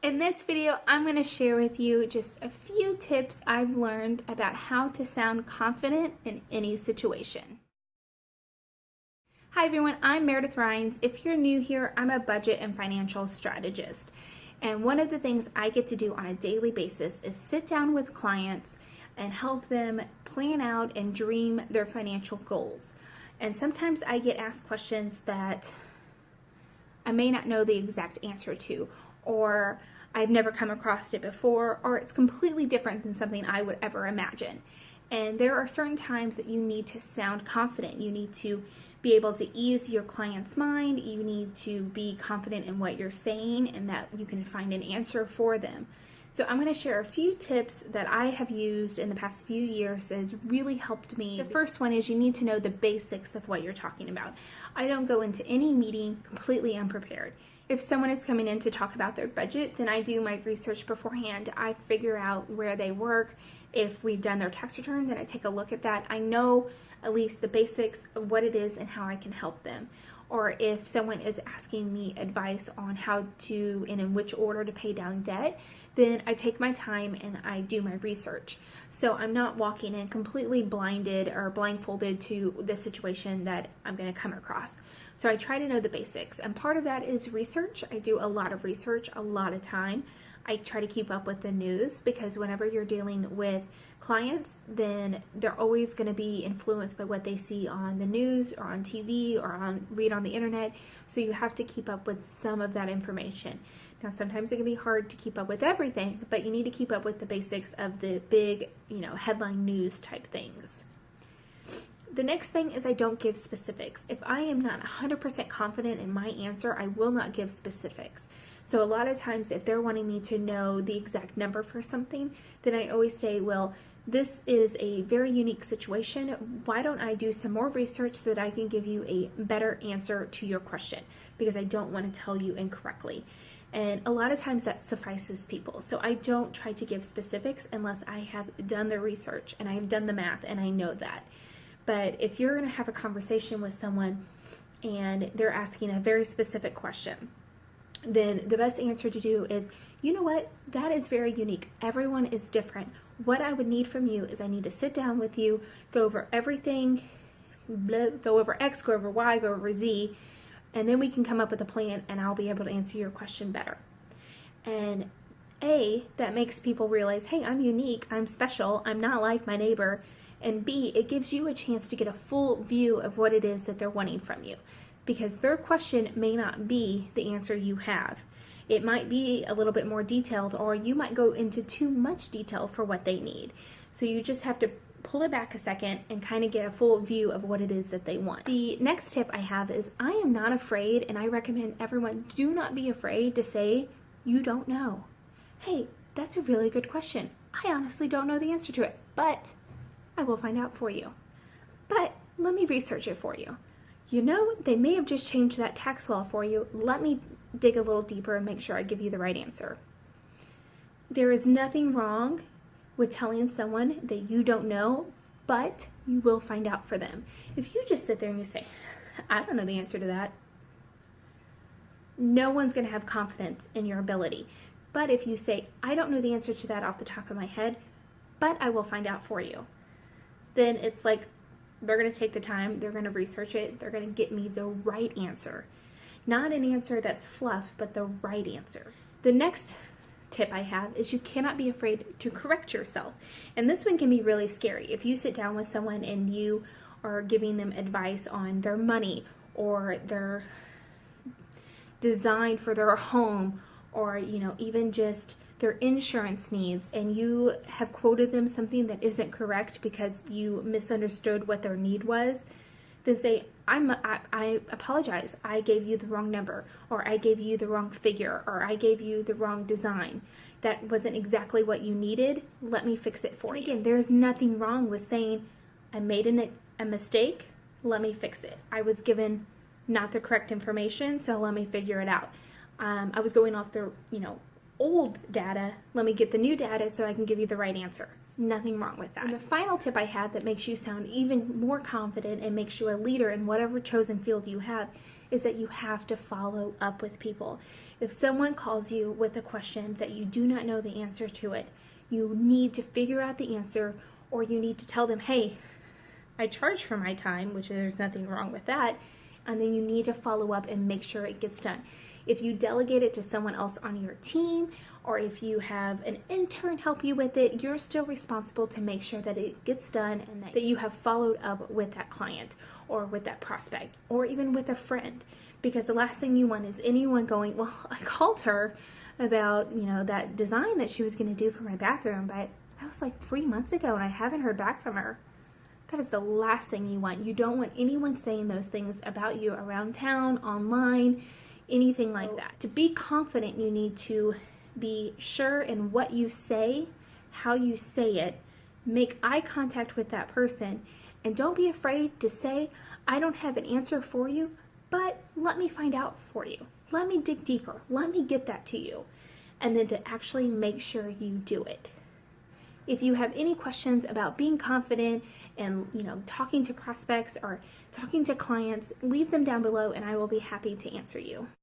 In this video, I'm going to share with you just a few tips I've learned about how to sound confident in any situation. Hi everyone, I'm Meredith Rhines. If you're new here, I'm a budget and financial strategist. And one of the things I get to do on a daily basis is sit down with clients and help them plan out and dream their financial goals. And sometimes I get asked questions that I may not know the exact answer to, or I've never come across it before, or it's completely different than something I would ever imagine. And there are certain times that you need to sound confident. You need to be able to ease your client's mind. You need to be confident in what you're saying and that you can find an answer for them. So I'm going to share a few tips that I have used in the past few years that has really helped me. The first one is you need to know the basics of what you're talking about. I don't go into any meeting completely unprepared. If someone is coming in to talk about their budget, then I do my research beforehand. I figure out where they work. If we've done their tax return, then I take a look at that. I know at least the basics of what it is and how I can help them. Or if someone is asking me advice on how to and in which order to pay down debt, then I take my time and I do my research. So I'm not walking in completely blinded or blindfolded to the situation that I'm going to come across. So I try to know the basics. And part of that is research. I do a lot of research, a lot of time. I try to keep up with the news because whenever you're dealing with clients, then they're always going to be influenced by what they see on the news or on TV or on read on the internet. So you have to keep up with some of that information. Now, sometimes it can be hard to keep up with everything, but you need to keep up with the basics of the big, you know, headline news type things. The next thing is I don't give specifics. If I am not 100% confident in my answer, I will not give specifics. So a lot of times if they're wanting me to know the exact number for something, then I always say, well, this is a very unique situation. Why don't I do some more research so that I can give you a better answer to your question? Because I don't want to tell you incorrectly. And a lot of times that suffices people. So I don't try to give specifics unless I have done the research and I have done the math and I know that. But if you're going to have a conversation with someone and they're asking a very specific question, then the best answer to do is, you know what, that is very unique. Everyone is different. What I would need from you is I need to sit down with you, go over everything, blah, go over X, go over Y, go over Z, and then we can come up with a plan and I'll be able to answer your question better. And A, that makes people realize, hey, I'm unique, I'm special, I'm not like my neighbor, and B, it gives you a chance to get a full view of what it is that they're wanting from you because their question may not be the answer you have. It might be a little bit more detailed or you might go into too much detail for what they need. So you just have to pull it back a second and kind of get a full view of what it is that they want. The next tip I have is I am not afraid and I recommend everyone do not be afraid to say you don't know. Hey, that's a really good question. I honestly don't know the answer to it, but I will find out for you. But let me research it for you. You know, they may have just changed that tax law for you. Let me dig a little deeper and make sure I give you the right answer. There is nothing wrong with telling someone that you don't know, but you will find out for them. If you just sit there and you say, I don't know the answer to that, no one's going to have confidence in your ability. But if you say, I don't know the answer to that off the top of my head, but I will find out for you, then it's like they're going to take the time, they're going to research it, they're going to get me the right answer. Not an answer that's fluff, but the right answer. The next tip I have is you cannot be afraid to correct yourself. And this one can be really scary. If you sit down with someone and you are giving them advice on their money or their design for their home or, you know, even just their insurance needs and you have quoted them something that isn't correct because you misunderstood what their need was, then say, I'm, I, I apologize. I gave you the wrong number, or I gave you the wrong figure, or I gave you the wrong design. That wasn't exactly what you needed. Let me fix it for and you. Again, there's nothing wrong with saying, I made an, a mistake. Let me fix it. I was given not the correct information, so let me figure it out. Um, I was going off the, you know, old data, let me get the new data so I can give you the right answer. Nothing wrong with that. And the final tip I have that makes you sound even more confident and makes you a leader in whatever chosen field you have is that you have to follow up with people. If someone calls you with a question that you do not know the answer to it, you need to figure out the answer or you need to tell them, hey, I charge for my time, which there's nothing wrong with that, and then you need to follow up and make sure it gets done. If you delegate it to someone else on your team, or if you have an intern help you with it, you're still responsible to make sure that it gets done and that you have followed up with that client or with that prospect or even with a friend. Because the last thing you want is anyone going, Well, I called her about, you know, that design that she was going to do for my bathroom, but that was like three months ago and I haven't heard back from her. That is the last thing you want. You don't want anyone saying those things about you around town, online, anything like that. To be confident, you need to be sure in what you say, how you say it, make eye contact with that person, and don't be afraid to say, I don't have an answer for you, but let me find out for you. Let me dig deeper. Let me get that to you. And then to actually make sure you do it. If you have any questions about being confident and you know talking to prospects or talking to clients, leave them down below and I will be happy to answer you.